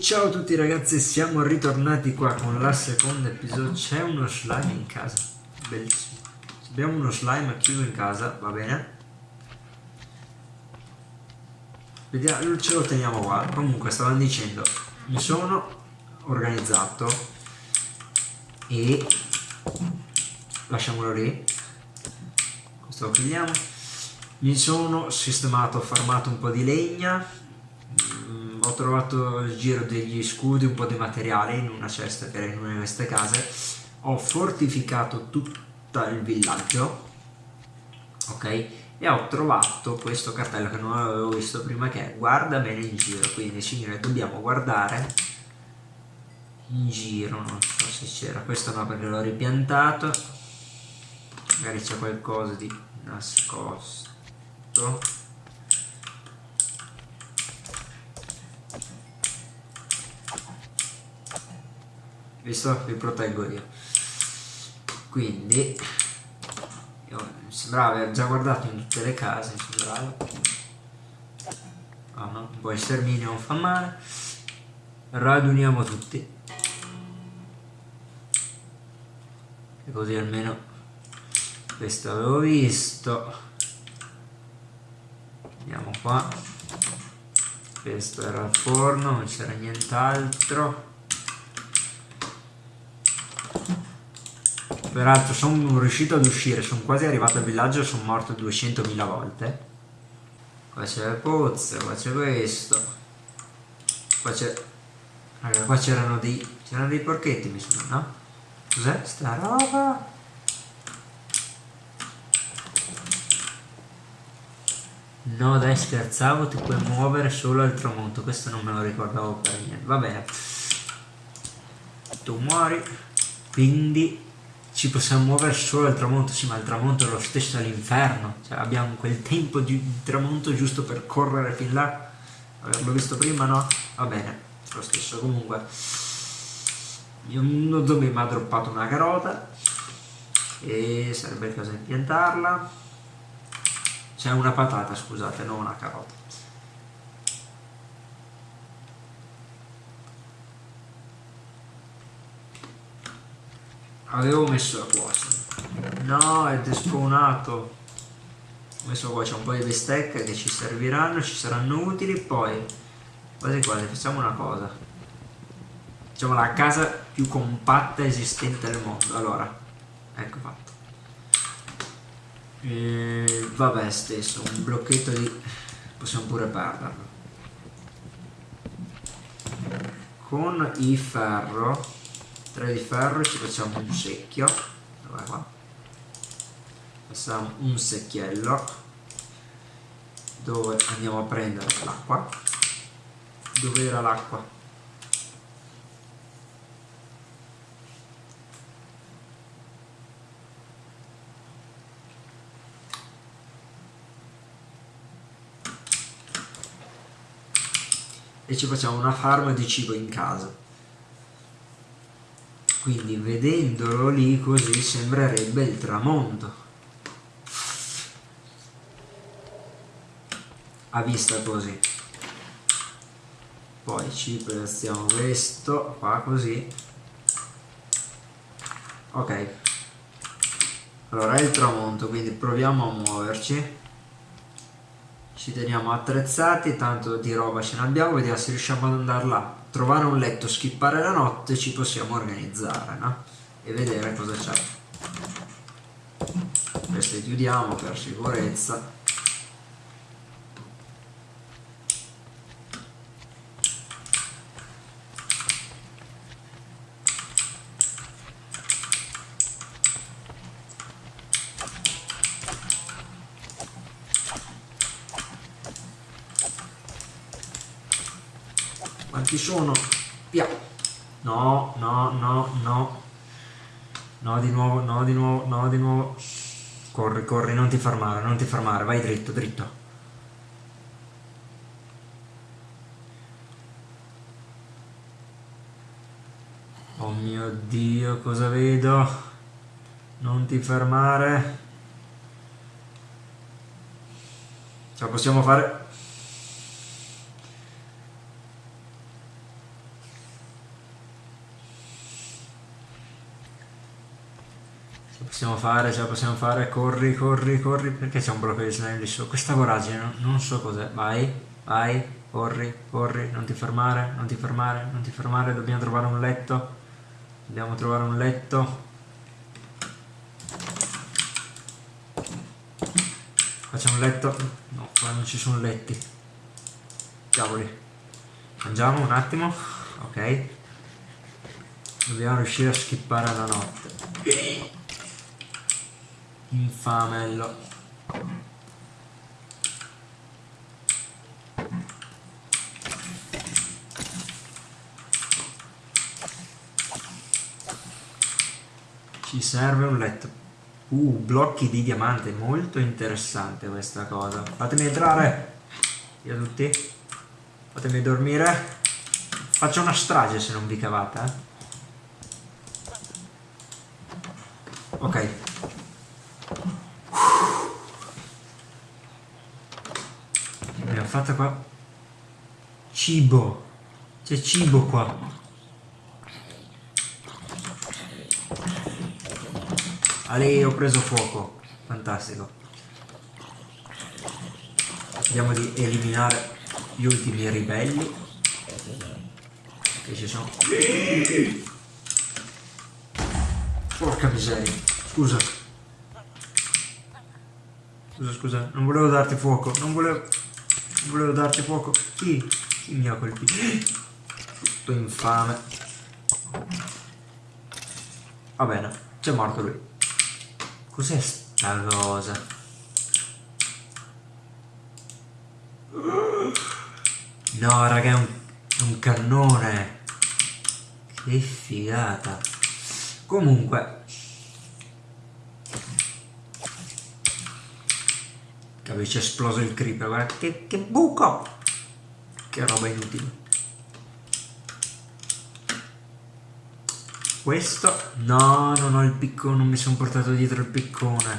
Ciao a tutti ragazzi, siamo ritornati qua con la seconda episodio. C'è uno slime in casa, bellissimo. Abbiamo uno slime chiuso in casa, va bene? Vediamo, ce lo teniamo qua. Comunque stavano dicendo, mi sono organizzato e lasciamolo lì. Lo chiudiamo. Mi sono sistemato, ho farmato un po' di legna. Ho trovato il giro degli scudi, un po' di materiale in una cesta che era in una di queste case, ho fortificato tutto il villaggio, ok? E ho trovato questo cartello che non avevo visto prima che è guarda bene in giro, quindi signore dobbiamo guardare in giro, non so se c'era, questo no perché l'ho ripiantato, magari c'è qualcosa di nascosto. Visto? Vi proteggo io. Quindi io, mi sembrava aver già guardato in tutte le case mi sembrava oh no, un po' il sterminio non fa male. Raduniamo tutti. E così almeno questo avevo visto andiamo qua questo era il forno non c'era nient'altro Peraltro sono riuscito ad uscire, sono quasi arrivato al villaggio sono morto 200.000 volte. Qua c'è il pozzo, qua c'è questo. Qua c'è... Raga, qua c'erano dei... c'erano dei porchetti mi sembra, no? Cos'è sta roba? No dai scherzavo, ti puoi muovere solo al tramonto, questo non me lo ricordavo per niente. Va bene. Tu muori, quindi ci possiamo muovere solo al tramonto, sì ma il tramonto è lo stesso all'inferno, cioè abbiamo quel tempo di tramonto giusto per correre fin là, averlo visto prima no? Va bene, lo stesso comunque. Uno zombie mi ha droppato una carota e sarebbe il caso di piantarla. C'è una patata, scusate, non una carota. avevo messo la quasi no è despawnato ho messo qua c'è un po' di bistecche che ci serviranno ci saranno utili poi quasi quasi facciamo una cosa. Facciamo la casa più compatta esistente al mondo. Allora ecco fatto e, vabbè stesso un blocchetto di possiamo pure perderlo con il ferro 3 di ferro ci facciamo un secchio. Dov'è qua. Facciamo un secchiello dove andiamo a prendere l'acqua. Dove era l'acqua e ci facciamo una farma di cibo in casa. Quindi vedendolo lì così sembrerebbe il tramonto. A vista così. Poi ci piazziamo questo qua così. Ok. Allora è il tramonto quindi proviamo a muoverci ci teniamo attrezzati tanto di roba ce ne abbiamo vediamo se riusciamo ad andare là. Trovare un letto, skippare la notte ci possiamo organizzare no? e vedere cosa c'è. Queste chiudiamo per sicurezza Quanti sono? Via. No, no, no, no. No, di nuovo, no, di nuovo, no, di nuovo. Corri, corri, non ti fermare, non ti fermare. Vai dritto, dritto. Oh mio Dio, cosa vedo? Non ti fermare. Ce la possiamo fare? Ce la possiamo fare, ce la possiamo fare. Corri, corri, corri. Perché c'è un blocco di slime lì su? Questa voragine, non so cos'è. Vai, vai, corri, corri. Non ti fermare, non ti fermare, non ti fermare. Dobbiamo trovare un letto. Dobbiamo trovare un letto. Facciamo un letto. No, qua non ci sono letti. Cavoli. Mangiamo un attimo. Ok. Dobbiamo riuscire a skippare la notte. Infamello. Ci serve un letto. Uh, blocchi di diamante, molto interessante questa cosa. Fatemi entrare. Via tutti. Fatemi dormire. Faccio una strage se non vi cavate, eh. Ok. Abbiamo fatto qua. Cibo. C'è cibo qua. Ale, ho preso fuoco. Fantastico. Vediamo di eliminare gli ultimi ribelli. Che ci sono. Porca miseria. Scusa. Scusa, scusa. Non volevo darti fuoco. Non volevo... Non volevo darti fuoco. Chi? Chi mi ha colpito? Tutto infame. Va bene. C'è morto lui. Cos'è sta cosa? No, raga, è un, è un cannone. Che figata. Comunque. Capisci, è esploso il creeper, guarda che, che buco! Che roba inutile. Questo? No, non ho il piccone, non mi sono portato dietro il piccone.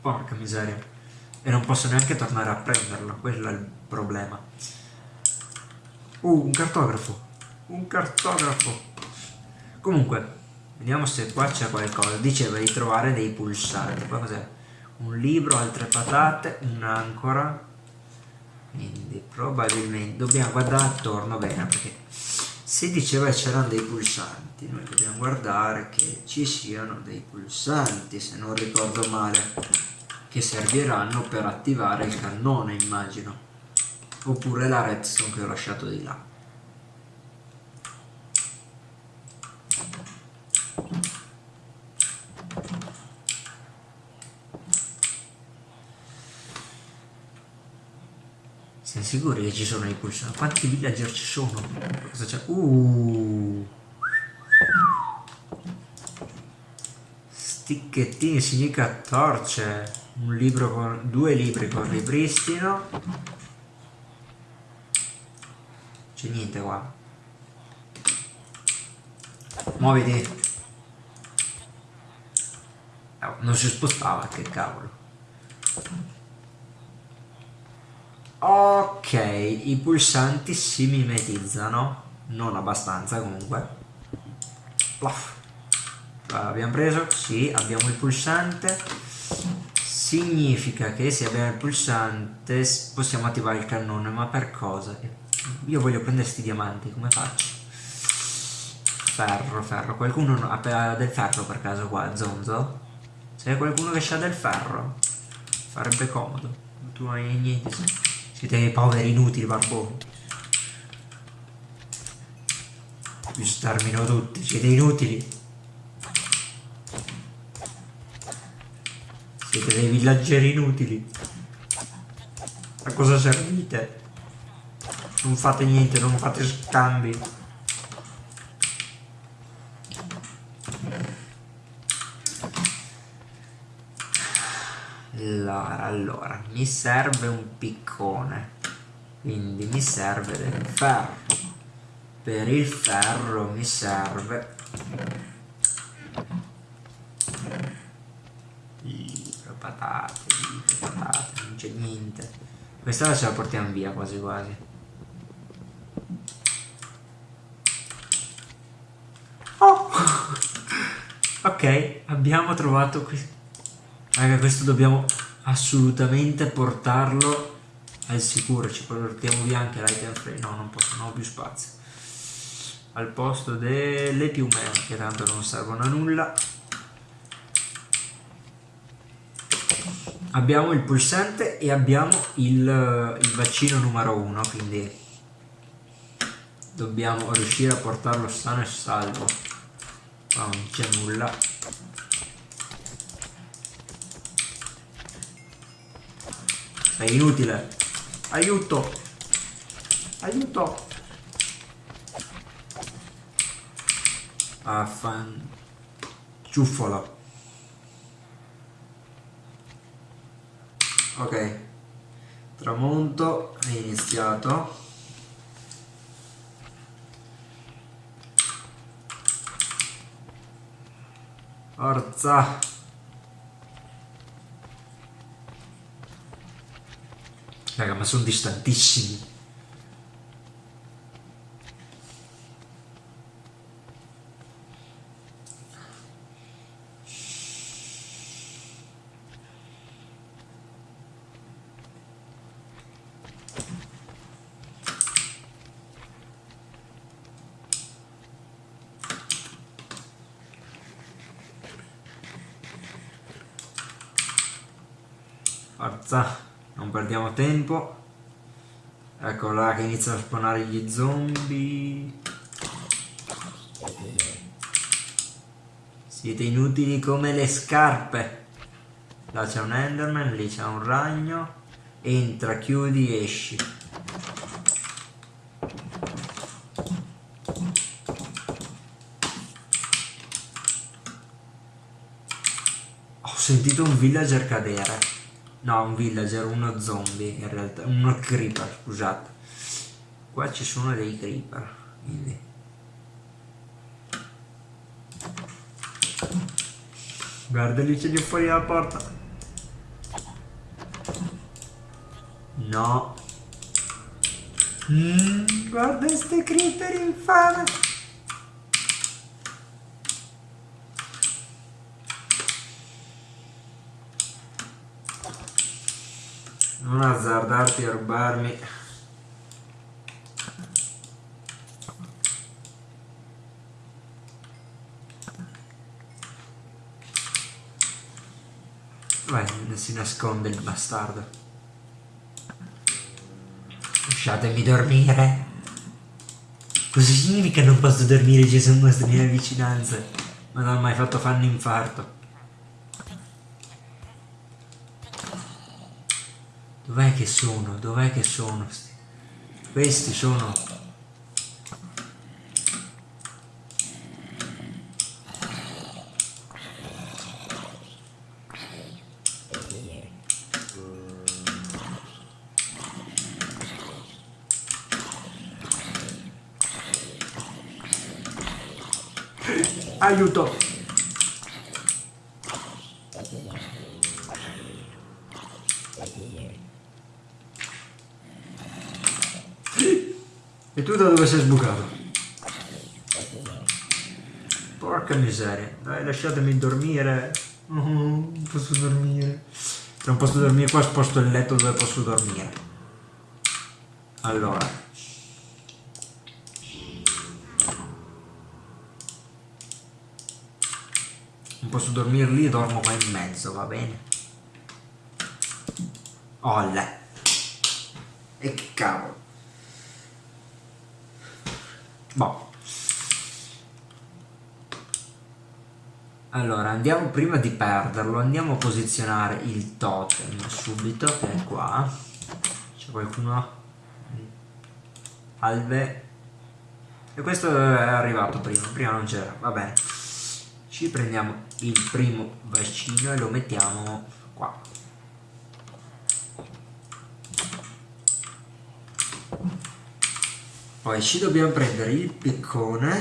Porca miseria. E non posso neanche tornare a prenderlo, quello è il problema. Uh, un cartografo. Un cartografo. Comunque, vediamo se qua c'è qualcosa. Diceva di trovare dei pulsanti. Qua cos'è? Un libro, altre patate, un'ancora. Quindi probabilmente dobbiamo guardare attorno bene perché si diceva che c'erano dei pulsanti, noi dobbiamo guardare che ci siano dei pulsanti, se non ricordo male, che serviranno per attivare il cannone, immagino, oppure la redstone che ho lasciato di là. Siamo sicuri che ci sono i pulsanti? Quanti villager ci sono? Cosa c'è? Uh. Sticchettini significa torce. Un libro con. due libri con ripristino. C'è niente qua. Muoviti. Oh, non si spostava, che cavolo. Ok, i pulsanti si mimetizzano, non abbastanza comunque. Plaf. Abbiamo preso? Sì, abbiamo il pulsante. Significa che se abbiamo il pulsante possiamo attivare il cannone, ma per cosa? Io voglio prendere questi diamanti, come faccio? Ferro, ferro. Qualcuno ha del ferro per caso qua, Zonzo? C'è qualcuno che ha del ferro? Farebbe comodo. Tu hai niente. Siete dei poveri inutili, barboni. Vi stermino tutti, siete inutili. Siete dei villaggeri inutili. A cosa servite? Non fate niente, non fate scambi. Allora, allora, mi serve un piccone, quindi mi serve del ferro. Per il ferro mi serve libro, patate, libro, patate, non c'è niente. Questa ce la portiamo via quasi quasi. Oh! ok, abbiamo trovato qui. Raga, questo dobbiamo assolutamente portarlo al sicuro. Ci portiamo via anche l'item frame. No, non posso, non ho più spazio. Al posto delle piume, che tanto non servono a nulla. abbiamo il pulsante e abbiamo il, il vaccino numero uno quindi dobbiamo riuscire a portarlo sano e salvo qua non c'è nulla sei inutile aiuto. Aiuto. Affan ciuffolo ok. Tramonto è iniziato. Forza raga ma sono distantissimi Forza, non perdiamo tempo. Ecco là che iniziano a spawnare gli zombie. Siete inutili come le scarpe. Là c'è un enderman, lì c'è un ragno. Entra, chiudi, esci. Ho sentito un villager cadere. No, un villager, uno zombie in realtà, uno creeper, scusate. Qua ci sono dei creeper, quindi. Guarda lì c'è di fuori la porta. No. Mm, guarda queste creeper infame. Non azzardarti a rubarmi Vai, si nasconde il bastardo. Lasciatemi dormire. Cosa significa non posso dormire? Ci sono mostri nelle vicinanze. Ma non ho mai fatto fanno infarto. Dov'è che sono? Dov'è che sono? Questi sono... Aiuto! E tu da dove sei sbucato? Porca miseria. Dai, lasciatemi dormire. non posso dormire. Se non posso dormire qua sposto il letto dove posso dormire. Allora. Non posso dormire lì, dormo qua in mezzo, va bene? Olle. E che cavolo. Boh. Allora, andiamo prima di perderlo, andiamo a posizionare il totem subito, che è qua. C'è qualcuno? Alve. E questo è arrivato prima, prima non c'era, va bene. Ci prendiamo il primo vaccino e lo mettiamo qua. Poi ci dobbiamo prendere il piccone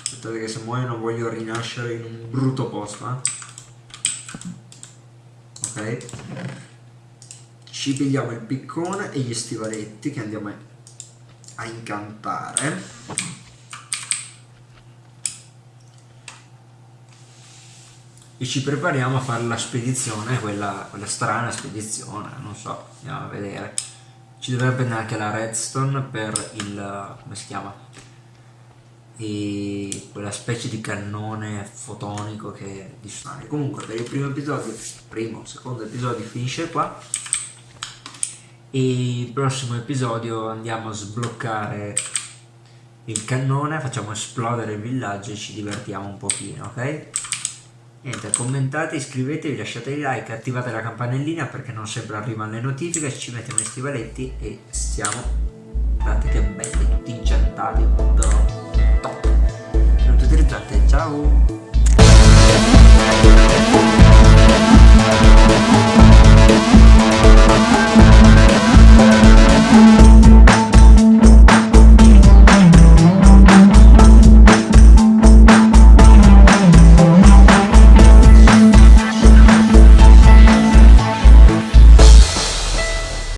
Aspetta che se muoio non voglio rinascere in un brutto posto, eh. Ok. Ci pigliamo il piccone e gli stivaletti che andiamo a incantare. E ci prepariamo a fare la spedizione, quella, quella strana spedizione, non so, andiamo a vedere. Ci dovrebbe anche la redstone per il... come si chiama? e quella specie di cannone fotonico che distane. Comunque per il primo episodio, primo, secondo episodio finisce qua e il prossimo episodio andiamo a sbloccare il cannone, facciamo esplodere il villaggio e ci divertiamo un pochino, ok? Niente, commentate, iscrivetevi, lasciate i like, attivate la campanellina perché non sempre arrivano le notifiche, ci mettiamo i stivaletti e siamo... Guardate che belli, tutti incettati, però top! Non utilizzate, ciao!